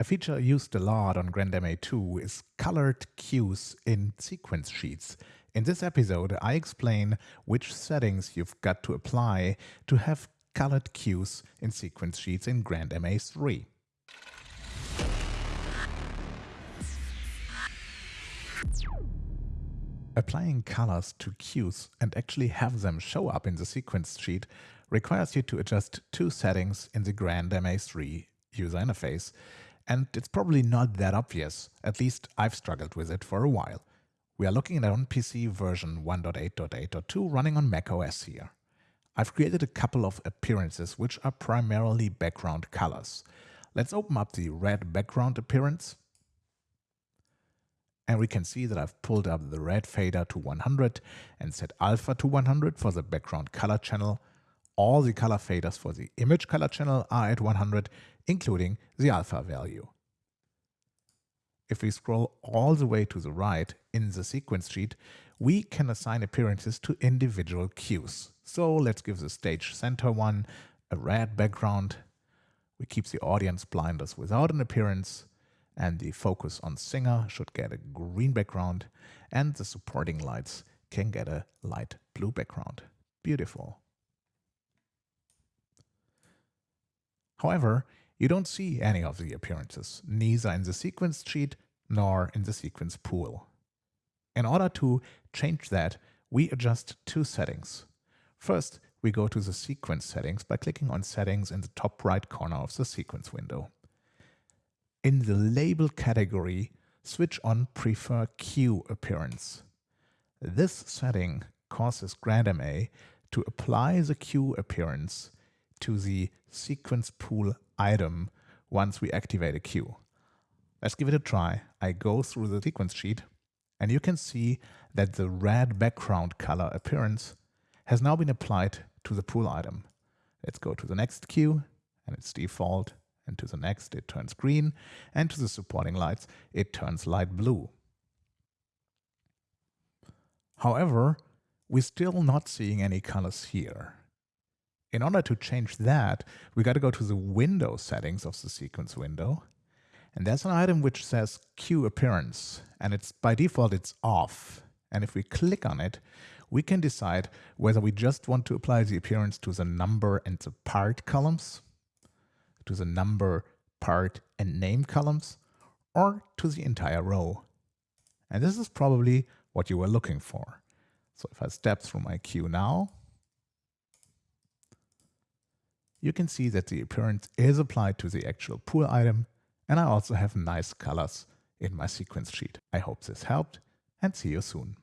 A feature used a lot on GrandMA 2 is colored cues in sequence sheets. In this episode, I explain which settings you've got to apply to have colored cues in sequence sheets in GrandMA 3. Applying colors to cues and actually have them show up in the sequence sheet requires you to adjust two settings in the GrandMA 3 user interface and it's probably not that obvious, at least I've struggled with it for a while. We are looking at on PC version 1.8.8.2 running on macOS here. I've created a couple of appearances which are primarily background colors. Let's open up the red background appearance and we can see that I've pulled up the red fader to 100 and set alpha to 100 for the background color channel. All the color faders for the image color channel are at 100 including the alpha value. If we scroll all the way to the right in the sequence sheet, we can assign appearances to individual cues. So let's give the stage center one a red background. We keep the audience blinders without an appearance and the focus on singer should get a green background and the supporting lights can get a light blue background. Beautiful. However, you don't see any of the appearances, neither in the sequence sheet nor in the sequence pool. In order to change that, we adjust two settings. First, we go to the sequence settings by clicking on settings in the top right corner of the sequence window. In the label category, switch on prefer cue appearance. This setting causes GrandMA to apply the cue appearance to the sequence pool item once we activate a cue. Let's give it a try. I go through the sequence sheet and you can see that the red background color appearance has now been applied to the pool item. Let's go to the next cue and it's default and to the next it turns green and to the supporting lights it turns light blue. However, we're still not seeing any colors here. In order to change that, we got to go to the window settings of the sequence window. And there's an item which says cue appearance and it's by default it's off. And if we click on it, we can decide whether we just want to apply the appearance to the number and the part columns, to the number, part and name columns, or to the entire row. And this is probably what you were looking for. So if I step through my cue now, you can see that the appearance is applied to the actual pool item and I also have nice colors in my sequence sheet. I hope this helped and see you soon.